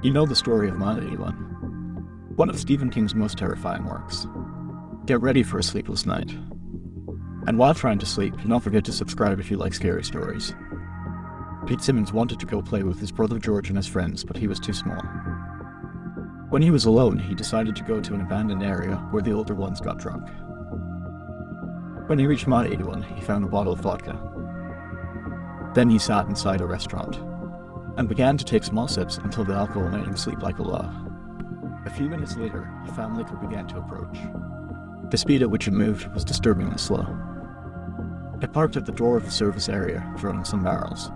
You know the story of Mile 81, one of Stephen King's most terrifying works. Get ready for a sleepless night. And while trying to sleep, don't forget to subscribe if you like scary stories. Pete Simmons wanted to go play with his brother George and his friends, but he was too small. When he was alone, he decided to go to an abandoned area where the older ones got drunk. When he reached Mile 81, he found a bottle of vodka. Then he sat inside a restaurant and began to take small sips until the alcohol made him sleep like a log. A few minutes later, a family car began to approach. The speed at which it moved was disturbingly slow. It parked at the door of the service area, throwing some barrels.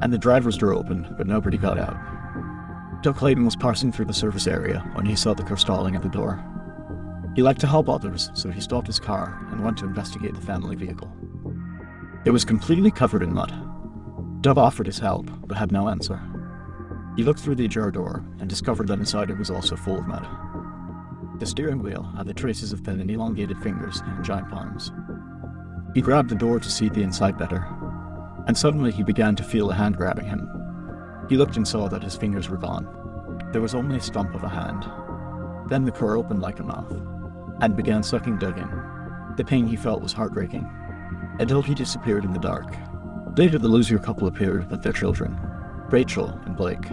And the driver's door opened, but nobody got out. Doug Clayton was passing through the service area when he saw the car stalling at the door. He liked to help others, so he stopped his car and went to investigate the family vehicle. It was completely covered in mud, Doug offered his help, but had no answer. He looked through the ajar door and discovered that inside it was also full of mud. The steering wheel had the traces of thin and elongated fingers and giant palms. He grabbed the door to see the inside better, and suddenly he began to feel a hand grabbing him. He looked and saw that his fingers were gone. There was only a stump of a hand. Then the car opened like a mouth, and began sucking Doug in. The pain he felt was heartbreaking, until he disappeared in the dark, Later the Lussier couple appeared with their children, Rachel and Blake.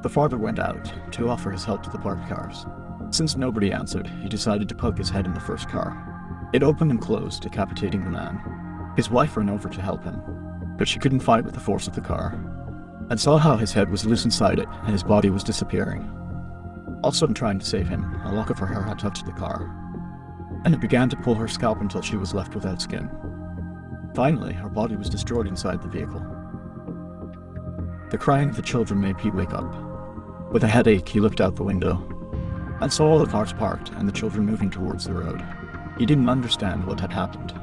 The father went out to offer his help to the parked cars. Since nobody answered, he decided to poke his head in the first car. It opened and closed, decapitating the man. His wife ran over to help him, but she couldn't fight with the force of the car, and saw how his head was loose inside it and his body was disappearing. Also in trying to save him, a lock of her hair had touched the car, and it began to pull her scalp until she was left without skin. Finally, her body was destroyed inside the vehicle. The crying of the children made Pete wake up. With a headache, he looked out the window and saw all the cars parked and the children moving towards the road. He didn't understand what had happened,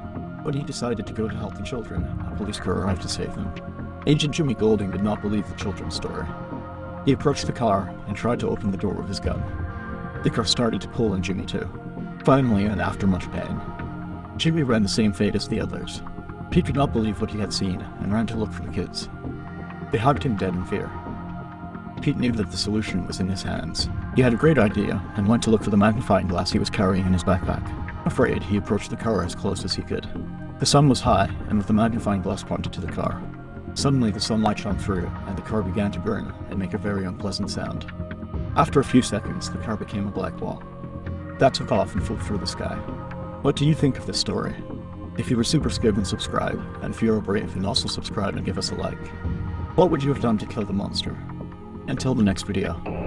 but he decided to go to help the children. A police car arrived to save them. Agent Jimmy Golding did not believe the children's story. He approached the car and tried to open the door with his gun. The car started to pull on Jimmy too. Finally, and after much pain, Jimmy ran the same fate as the others, Pete could not believe what he had seen and ran to look for the kids. They hugged him dead in fear. Pete knew that the solution was in his hands. He had a great idea and went to look for the magnifying glass he was carrying in his backpack. Afraid, he approached the car as close as he could. The sun was high, and with the magnifying glass pointed to the car. Suddenly the sunlight shone through, and the car began to burn and make a very unpleasant sound. After a few seconds, the car became a black wall. That took off and flew through the sky. What do you think of this story? If you were super scared then subscribe, and if you are brave then also subscribe and give us a like. What would you have done to kill the monster? Until the next video.